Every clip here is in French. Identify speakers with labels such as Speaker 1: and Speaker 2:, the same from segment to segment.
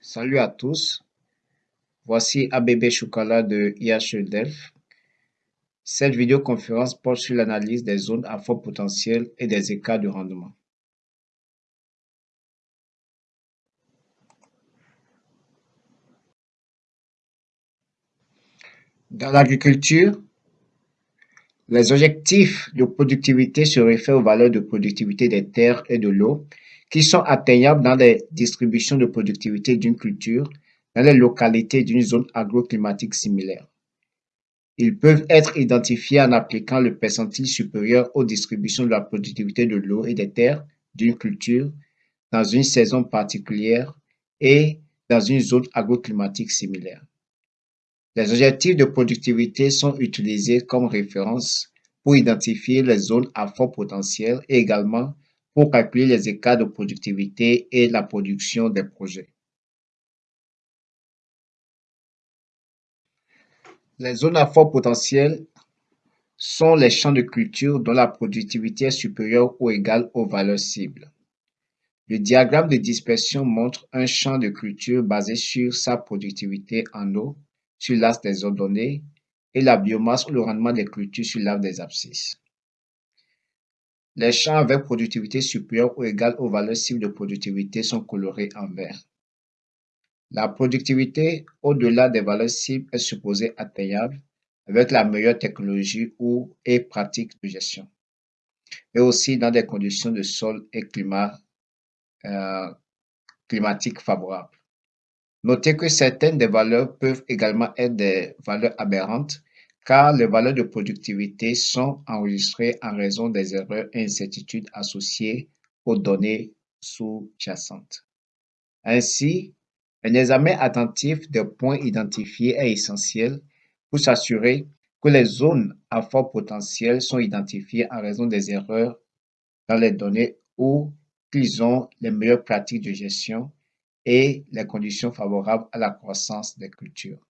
Speaker 1: Salut à tous, voici ABB Choukala de IHE Delft. Cette vidéoconférence porte sur l'analyse des zones à fort potentiel et des écarts de rendement. Dans l'agriculture, les objectifs de productivité se réfèrent aux valeurs de productivité des terres et de l'eau qui sont atteignables dans les distributions de productivité d'une culture dans les localités d'une zone agroclimatique similaire. Ils peuvent être identifiés en appliquant le percentile supérieur aux distributions de la productivité de l'eau et des terres d'une culture dans une saison particulière et dans une zone agroclimatique similaire. Les objectifs de productivité sont utilisés comme référence pour identifier les zones à fort potentiel et également pour calculer les écarts de productivité et la production des projets. Les zones à fort potentiel sont les champs de culture dont la productivité est supérieure ou égale aux valeurs cibles. Le diagramme de dispersion montre un champ de culture basé sur sa productivité en eau sur l'axe des ordonnées et la biomasse ou le rendement des cultures sur l'axe des abscisses. Les champs avec productivité supérieure ou égale aux valeurs cibles de productivité sont colorés en vert. La productivité au-delà des valeurs cibles est supposée atteignable avec la meilleure technologie ou et pratique de gestion, mais aussi dans des conditions de sol et climat euh, climatique favorables. Notez que certaines des valeurs peuvent également être des valeurs aberrantes car les valeurs de productivité sont enregistrées en raison des erreurs et incertitudes associées aux données sous-jacentes. Ainsi, un examen attentif des points identifiés est essentiel pour s'assurer que les zones à fort potentiel sont identifiées en raison des erreurs dans les données ou qu'ils ont les meilleures pratiques de gestion et les conditions favorables à la croissance des cultures.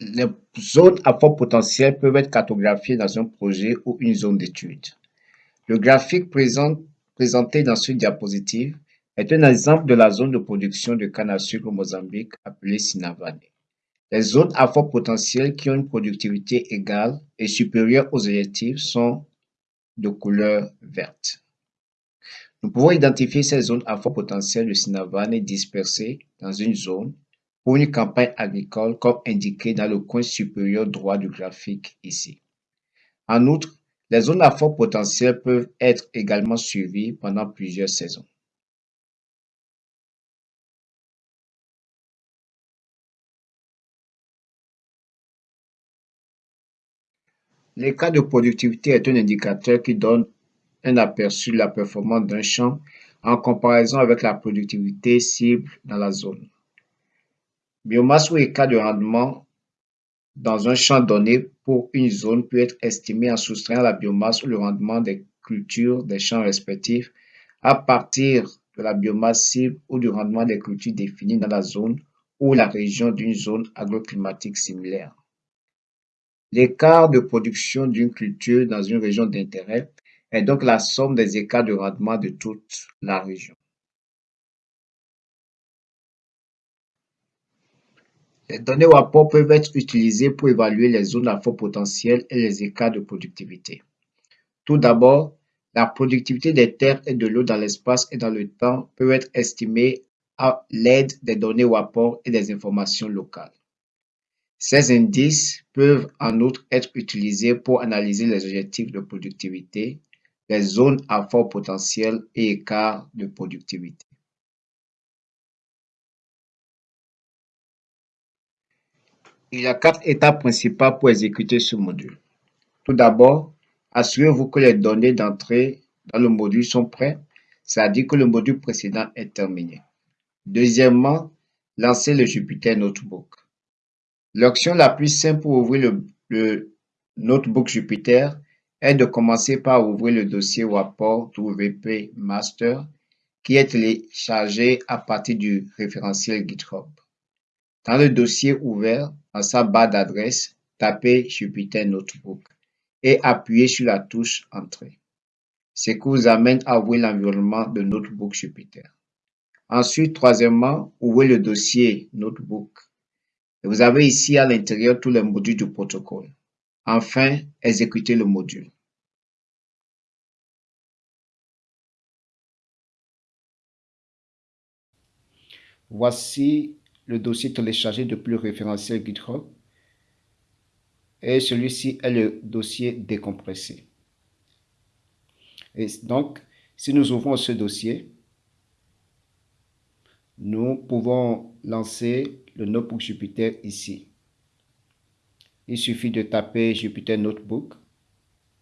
Speaker 1: Les zones à fort potentiel peuvent être cartographiées dans un projet ou une zone d'étude. Le graphique présenté dans ce diapositive est un exemple de la zone de production de canne à sucre au Mozambique appelée Sinavane. Les zones à fort potentiel qui ont une productivité égale et supérieure aux objectifs sont de couleur verte. Nous pouvons identifier ces zones à fort potentiel de Sinavane dispersées dans une zone pour une campagne agricole comme indiqué dans le coin supérieur droit du graphique ici. En outre, les zones à fort potentiel peuvent être également suivies pendant plusieurs saisons. L'écart de productivité est un indicateur qui donne un aperçu de la performance d'un champ en comparaison avec la productivité cible dans la zone. Biomasse ou écart de rendement dans un champ donné pour une zone peut être estimé en soustrayant la biomasse ou le rendement des cultures des champs respectifs à partir de la biomasse cible ou du rendement des cultures définies dans la zone ou la région d'une zone agroclimatique similaire. L'écart de production d'une culture dans une région d'intérêt est donc la somme des écarts de rendement de toute la région. Les données rapport peuvent être utilisées pour évaluer les zones à fort potentiel et les écarts de productivité. Tout d'abord, la productivité des terres et de l'eau dans l'espace et dans le temps peut être estimée à l'aide des données rapport et des informations locales. Ces indices peuvent en outre être utilisés pour analyser les objectifs de productivité, les zones à fort potentiel et écarts de productivité. Il y a quatre étapes principales pour exécuter ce module. Tout d'abord, assurez-vous que les données d'entrée dans le module sont prêtes, c'est-à-dire que le module précédent est terminé. Deuxièmement, lancez le Jupyter Notebook. L'option la plus simple pour ouvrir le, le, Notebook Jupyter est de commencer par ouvrir le dossier rapport WP Master qui est téléchargé à partir du référentiel GitHub. Dans le dossier ouvert, dans sa barre d'adresse, tapez Jupyter Notebook et appuyez sur la touche Entrée. Ce qui vous amène à ouvrir l'environnement de Notebook Jupyter. Ensuite, troisièmement, ouvrez le dossier Notebook. vous avez ici à l'intérieur tous les modules du protocole. Enfin, exécutez le module.
Speaker 2: Voici le dossier téléchargé depuis le référentiel GitHub et celui-ci est le dossier décompressé. Et donc, si nous ouvrons ce dossier, nous pouvons lancer le Notebook Jupyter ici. Il suffit de taper Jupyter Notebook,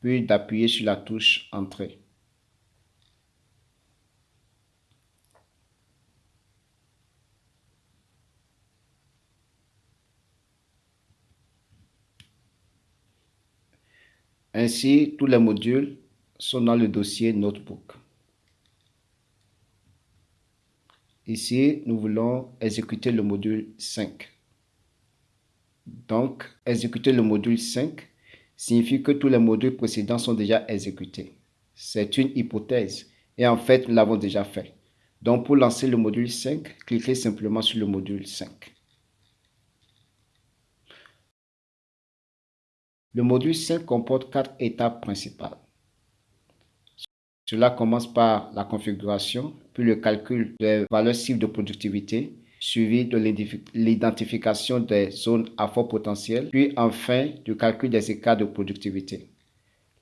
Speaker 2: puis d'appuyer sur la touche Entrée. Ainsi, tous les modules sont dans le dossier Notebook. Ici, nous voulons exécuter le module 5. Donc, exécuter le module 5 signifie que tous les modules précédents sont déjà exécutés. C'est une hypothèse et en fait, nous l'avons déjà fait. Donc, pour lancer le module 5, cliquez simplement sur le module 5. Le module 5 comporte quatre étapes principales. Cela commence par la configuration, puis le calcul des valeurs cibles de productivité, suivi de l'identification des zones à fort potentiel, puis enfin du calcul des écarts de productivité.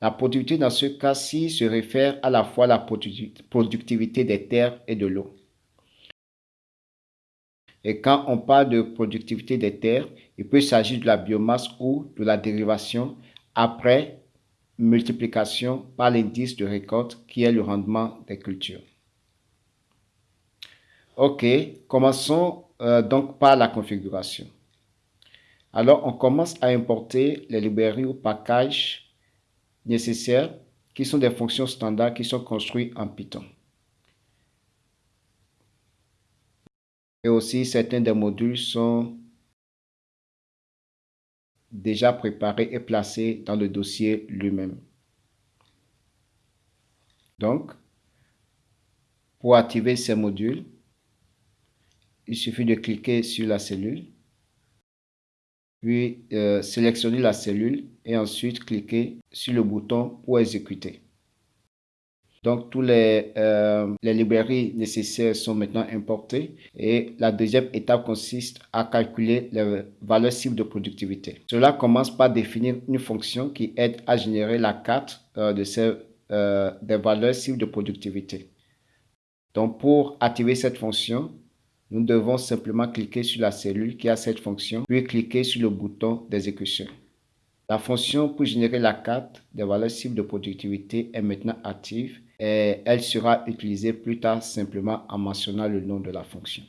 Speaker 2: La productivité dans ce cas-ci se réfère à la fois à la productivité des terres et de l'eau. Et quand on parle de productivité des terres, il peut s'agir de la biomasse ou de la dérivation après multiplication par l'indice de récolte qui est le rendement des cultures. Ok, commençons euh, donc par la configuration. Alors, on commence à importer les librairies ou packages nécessaires qui sont des fonctions standards qui sont construites en Python. Et aussi, certains des modules sont déjà préparés et placés dans le dossier lui-même. Donc, pour activer ces modules, il suffit de cliquer sur la cellule, puis euh, sélectionner la cellule et ensuite cliquer sur le bouton pour exécuter. Donc, tous les, euh, les librairies nécessaires sont maintenant importées. Et la deuxième étape consiste à calculer les valeurs cibles de productivité. Cela commence par définir une fonction qui aide à générer la carte euh, de ces, euh, des valeurs cibles de productivité. Donc, pour activer cette fonction, nous devons simplement cliquer sur la cellule qui a cette fonction, puis cliquer sur le bouton d'exécution. La fonction pour générer la carte des valeurs cibles de productivité est maintenant active et elle sera utilisée plus tard simplement en mentionnant le nom de la fonction.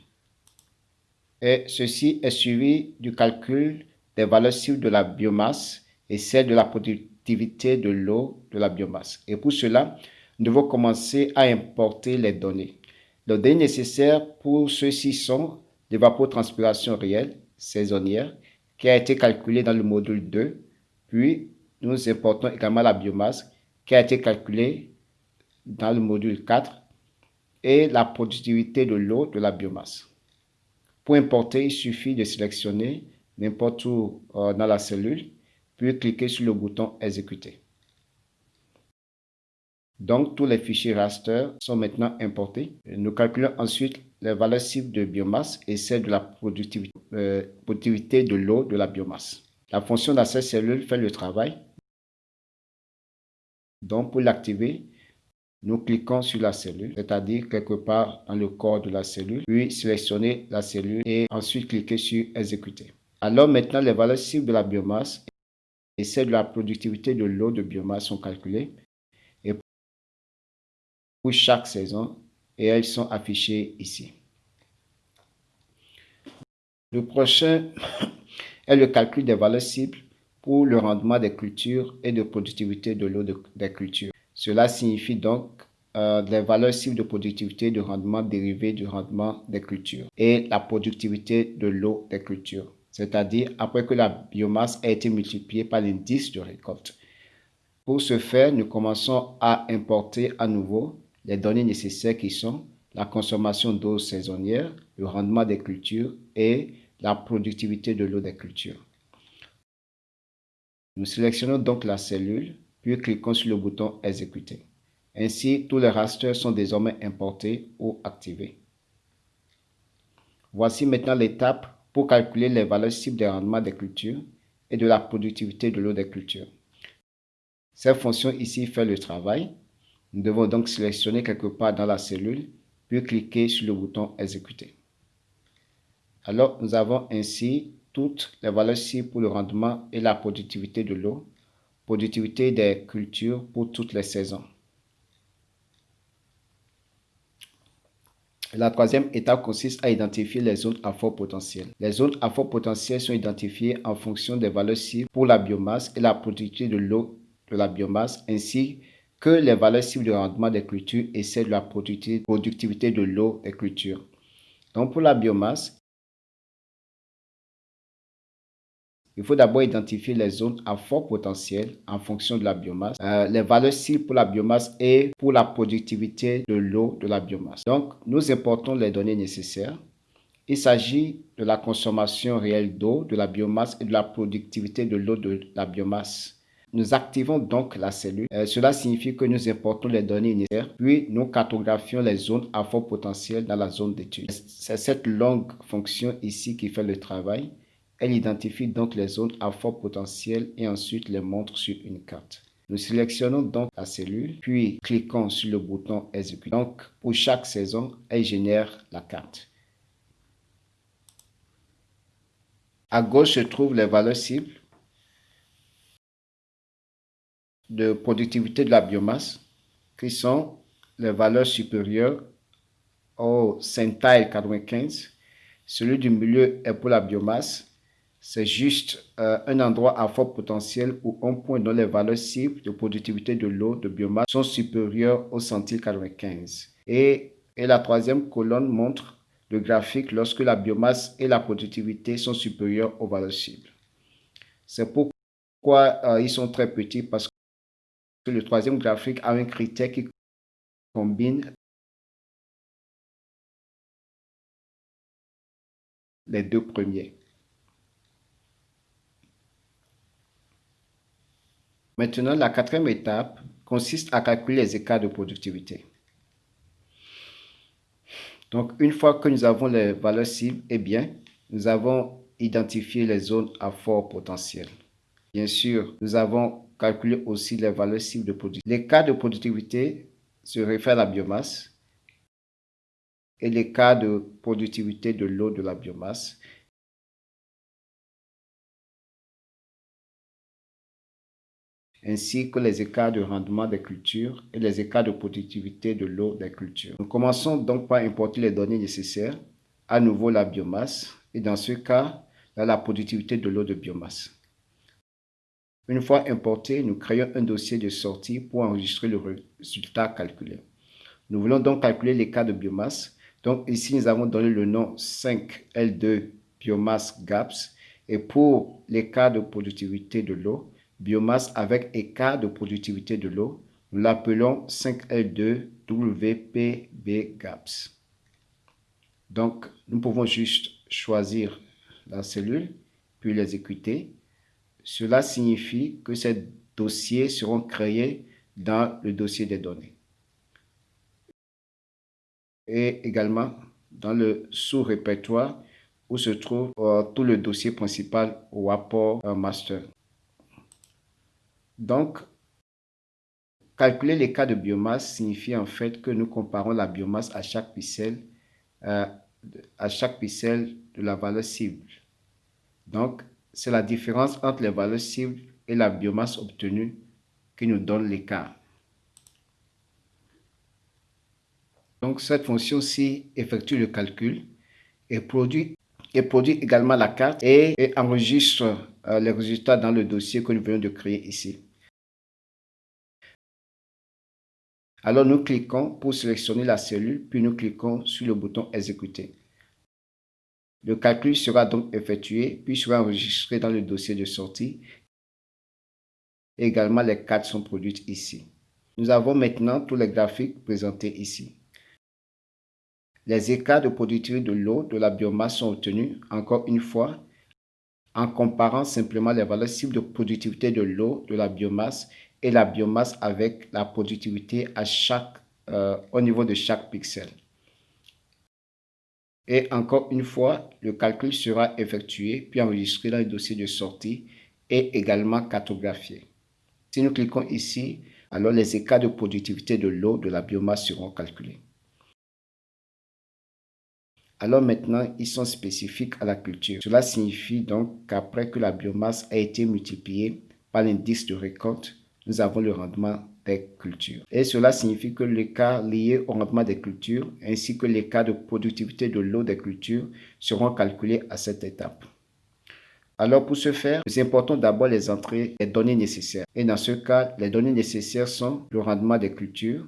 Speaker 2: Et ceci est suivi du calcul des valeurs cibles de la biomasse et celle de la productivité de l'eau de la biomasse. Et pour cela, nous devons commencer à importer les données. Les données nécessaires pour ceci sont l'évapotranspiration réelle saisonnière qui a été calculée dans le module 2. Puis, nous importons également la biomasse qui a été calculée dans le module 4 et la productivité de l'eau de la biomasse. Pour importer, il suffit de sélectionner n'importe où euh, dans la cellule, puis cliquer sur le bouton Exécuter. Donc, tous les fichiers raster sont maintenant importés. Nous calculons ensuite les valeurs cibles de biomasse et celles de la productivité, euh, productivité de l'eau de la biomasse. La fonction d'accès cellule fait le travail. Donc, pour l'activer, nous cliquons sur la cellule, c'est-à-dire quelque part dans le corps de la cellule, puis sélectionner la cellule et ensuite cliquer sur exécuter. Alors maintenant, les valeurs cibles de la biomasse et celles de la productivité de l'eau de biomasse sont calculées pour chaque saison et elles sont affichées ici. Le prochain est le calcul des valeurs cibles pour le rendement des cultures et de productivité de l'eau des cultures. Cela signifie donc euh, les valeurs cibles de productivité de rendement dérivées du rendement des cultures et la productivité de l'eau des cultures, c'est-à-dire après que la biomasse a été multipliée par l'indice de récolte. Pour ce faire, nous commençons à importer à nouveau les données nécessaires qui sont la consommation d'eau saisonnière, le rendement des cultures et la productivité de l'eau des cultures. Nous sélectionnons donc la cellule, puis cliquons sur le bouton Exécuter. Ainsi, tous les rasters sont désormais importés ou activés. Voici maintenant l'étape pour calculer les valeurs cibles des rendements des cultures et de la productivité de l'eau des cultures. Cette fonction ici fait le travail. Nous devons donc sélectionner quelque part dans la cellule, puis cliquer sur le bouton Exécuter. Alors, nous avons ainsi toutes les valeurs cibles pour le rendement et la productivité de l'eau, productivité des cultures pour toutes les saisons. La troisième étape consiste à identifier les zones à fort potentiel. Les zones à fort potentiel sont identifiées en fonction des valeurs cibles pour la biomasse et la productivité de l'eau de la biomasse, ainsi que les valeurs cibles de rendement des cultures et celles de la productivité de l'eau des cultures. Donc pour la biomasse, Il faut d'abord identifier les zones à fort potentiel en fonction de la biomasse, euh, les valeurs cibles pour la biomasse et pour la productivité de l'eau de la biomasse. Donc, nous importons les données nécessaires. Il s'agit de la consommation réelle d'eau de la biomasse et de la productivité de l'eau de la biomasse. Nous activons donc la cellule. Euh, cela signifie que nous importons les données nécessaires, puis nous cartographions les zones à fort potentiel dans la zone d'étude. C'est cette longue fonction ici qui fait le travail. Elle identifie donc les zones à fort potentiel et ensuite les montre sur une carte. Nous sélectionnons donc la cellule, puis cliquons sur le bouton Exécuter. Donc, pour chaque saison, elle génère la carte. À gauche se trouvent les valeurs cibles de productivité de la biomasse, qui sont les valeurs supérieures au centile 95. Celui du milieu est pour la biomasse c'est juste euh, un endroit à fort potentiel ou un point dont les valeurs cibles de productivité de l'eau de biomasse sont supérieures au centile 95. Et, et la troisième colonne montre le graphique lorsque la biomasse et la productivité sont supérieures aux valeurs cibles. C'est pourquoi euh, ils sont très petits parce que le troisième graphique a un critère qui combine les deux premiers. Maintenant, la quatrième étape consiste à calculer les écarts de productivité. Donc, une fois que nous avons les valeurs cibles, eh bien, nous avons identifié les zones à fort potentiel. Bien sûr, nous avons calculé aussi les valeurs cibles de productivité. L'écart de productivité se réfère à la biomasse et l'écart de productivité de l'eau de la biomasse ainsi que les écarts de rendement des cultures et les écarts de productivité de l'eau des cultures. Nous commençons donc par importer les données nécessaires, à nouveau la biomasse, et dans ce cas, la productivité de l'eau de biomasse. Une fois importé, nous créons un dossier de sortie pour enregistrer le résultat calculé. Nous voulons donc calculer cas de biomasse. Donc ici, nous avons donné le nom 5L2 biomasse GAPS. Et pour cas de productivité de l'eau, biomasse avec écart de productivité de l'eau. Nous l'appelons 5L2 WPB GAPS. Donc, nous pouvons juste choisir la cellule, puis l'exécuter. Cela signifie que ces dossiers seront créés dans le dossier des données. Et également dans le sous-répertoire où se trouve euh, tout le dossier principal au rapport euh, master. Donc, calculer les cas de biomasse signifie en fait que nous comparons la biomasse à chaque pixel, euh, à de la valeur cible. Donc, c'est la différence entre les valeurs cibles et la biomasse obtenue qui nous donne l'écart. Donc, cette fonction-ci effectue le calcul et produit, et produit également la carte et, enregistre euh, les résultats dans le dossier que nous venons de créer ici. Alors nous cliquons pour sélectionner la cellule, puis nous cliquons sur le bouton Exécuter. Le calcul sera donc effectué, puis sera enregistré dans le dossier de sortie également les cartes sont produites ici. Nous avons maintenant tous les graphiques présentés ici. Les écarts de productivité de l'eau de la biomasse sont obtenus, encore une fois, en comparant simplement les valeurs cibles de productivité de l'eau de la biomasse et la biomasse avec la productivité à chaque, euh, au niveau de chaque pixel. Et encore une fois, le calcul sera effectué puis enregistré dans le dossier de sortie et également cartographié. Si nous cliquons ici, alors les écarts de productivité de l'eau de la biomasse seront calculés. Alors maintenant, ils sont spécifiques à la culture. Cela signifie donc qu'après que la biomasse a été multipliée par l'indice de récolte, nous avons le rendement des cultures. Et cela signifie que l'écart lié au rendement des cultures ainsi que l'écart de productivité de l'eau des cultures seront calculés à cette étape. Alors pour ce faire, nous importons d'abord les entrées des données nécessaires. Et dans ce cas, les données nécessaires sont le rendement des cultures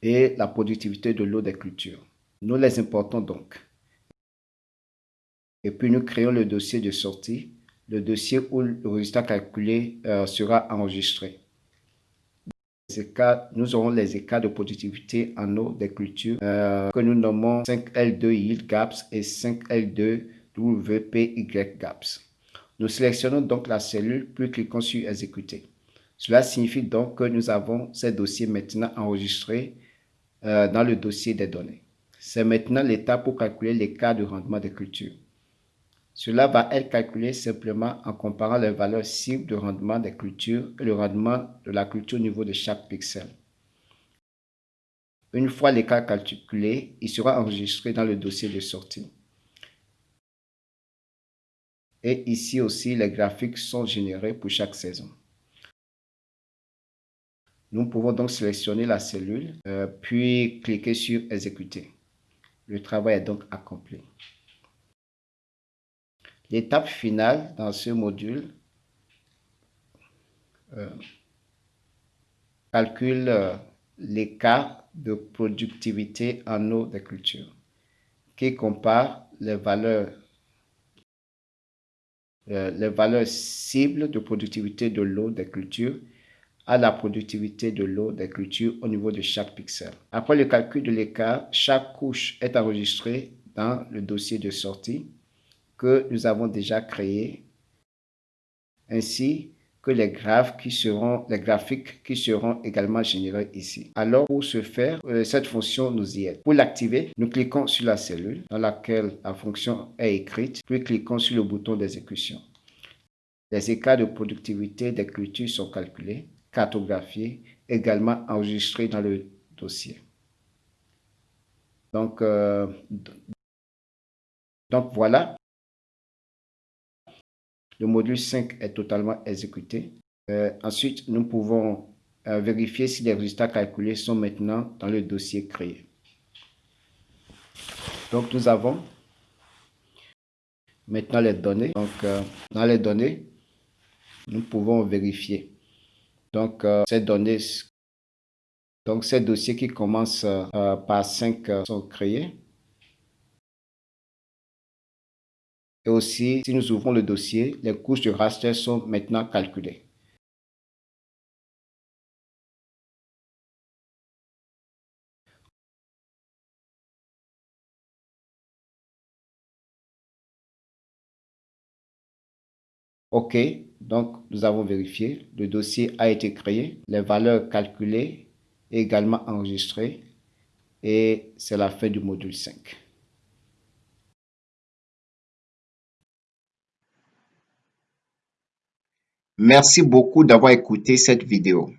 Speaker 2: et la productivité de l'eau des cultures. Nous les importons donc. Et puis nous créons le dossier de sortie, le dossier où le résultat calculé euh, sera enregistré nous aurons les écarts de productivité en eau des cultures euh, que nous nommons 5L2 Yield Gaps et 5L2 WPY Gaps. Nous sélectionnons donc la cellule puis cliquons sur Exécuter. Cela signifie donc que nous avons ces dossiers maintenant enregistrés euh, dans le dossier des données. C'est maintenant l'étape pour calculer l'écart de rendement des cultures. Cela va être calculé simplement en comparant les valeurs cibles de rendement des cultures et le rendement de la culture au niveau de chaque pixel. Une fois l'écart calculé, il sera enregistré dans le dossier de sortie. Et ici aussi, les graphiques sont générés pour chaque saison. Nous pouvons donc sélectionner la cellule, euh, puis cliquer sur Exécuter. Le travail est donc accompli. L'étape finale dans ce module euh, calcule euh, l'écart de productivité en eau des cultures qui compare les valeurs euh, les valeurs cibles de productivité de l'eau des cultures à la productivité de l'eau des cultures au niveau de chaque pixel. Après le calcul de l'écart, chaque couche est enregistrée dans le dossier de sortie que nous avons déjà créé, ainsi que les graphes qui seront, les graphiques qui seront également générés ici. Alors, pour ce faire, euh, cette fonction nous y aide. Pour l'activer, nous cliquons sur la cellule dans laquelle la fonction est écrite, puis cliquons sur le bouton d'exécution. Les écarts de productivité des cultures sont calculés, cartographiés, également enregistrés dans le dossier. Donc, euh, donc voilà, le module 5 est totalement exécuté. Euh, ensuite, nous pouvons euh, vérifier si les résultats calculés sont maintenant dans le dossier créé. Donc, nous avons maintenant les données. Donc, euh, dans les données, nous pouvons vérifier. Donc, ces données, donc ces dossiers qui commencent par 5 sont créés. Et aussi, si nous ouvrons le dossier, les couches de raster sont maintenant calculées. OK, donc nous avons vérifié, le dossier a été créé, les valeurs calculées également enregistrées et c'est la fin du module 5.
Speaker 1: Merci beaucoup d'avoir écouté cette vidéo.